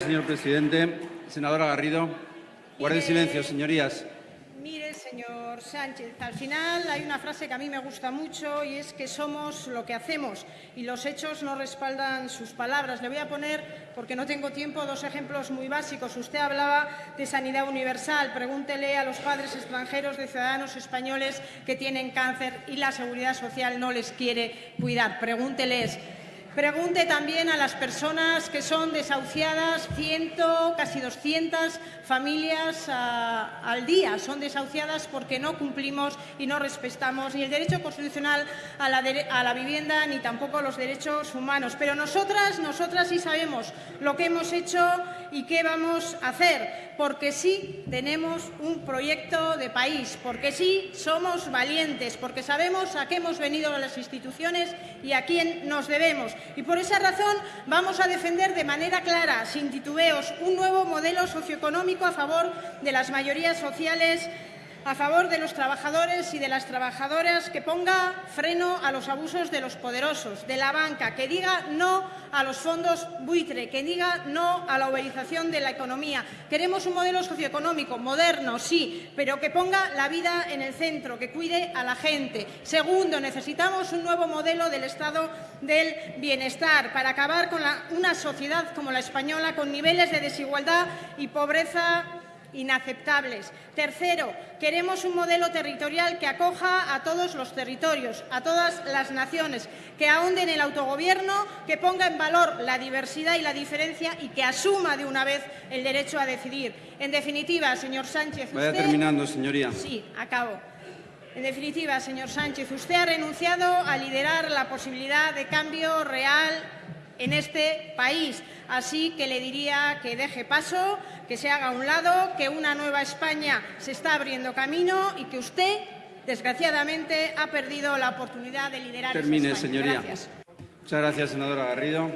Señor presidente, senadora Garrido, guarden silencio, señorías. Mire, señor Sánchez, al final hay una frase que a mí me gusta mucho y es que somos lo que hacemos y los hechos no respaldan sus palabras. Le voy a poner, porque no tengo tiempo, dos ejemplos muy básicos. Usted hablaba de sanidad universal. Pregúntele a los padres extranjeros de ciudadanos españoles que tienen cáncer y la seguridad social no les quiere cuidar. Pregúnteles. Pregunte también a las personas que son desahuciadas, ciento, casi 200 familias ah, al día son desahuciadas porque no cumplimos y no respetamos ni el derecho constitucional a la, a la vivienda ni tampoco los derechos humanos. Pero nosotras, nosotras sí sabemos lo que hemos hecho y qué vamos a hacer, porque sí tenemos un proyecto de país, porque sí somos valientes, porque sabemos a qué hemos venido a las instituciones y a quién nos debemos. Y por esa razón vamos a defender de manera clara, sin titubeos, un nuevo modelo socioeconómico a favor de las mayorías sociales a favor de los trabajadores y de las trabajadoras, que ponga freno a los abusos de los poderosos, de la banca, que diga no a los fondos buitre, que diga no a la uberización de la economía. Queremos un modelo socioeconómico moderno, sí, pero que ponga la vida en el centro, que cuide a la gente. Segundo, necesitamos un nuevo modelo del Estado del bienestar para acabar con una sociedad como la española, con niveles de desigualdad y pobreza inaceptables. Tercero, queremos un modelo territorial que acoja a todos los territorios, a todas las naciones, que ahonde en el autogobierno, que ponga en valor la diversidad y la diferencia y que asuma de una vez el derecho a decidir. En definitiva, señor Sánchez, Vaya usted... terminando, señoría. Sí, acabo. En definitiva, señor Sánchez, usted ha renunciado a liderar la posibilidad de cambio real en este país. Así que le diría que deje paso, que se haga a un lado, que una nueva España se está abriendo camino y que usted, desgraciadamente, ha perdido la oportunidad de liderar esa Termine, España. señoría. Gracias. Muchas gracias, senadora Garrido.